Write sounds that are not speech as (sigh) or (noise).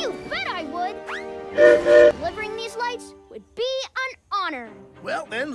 You bet I would. (laughs) Delivering these lights would be an honor. Well, then,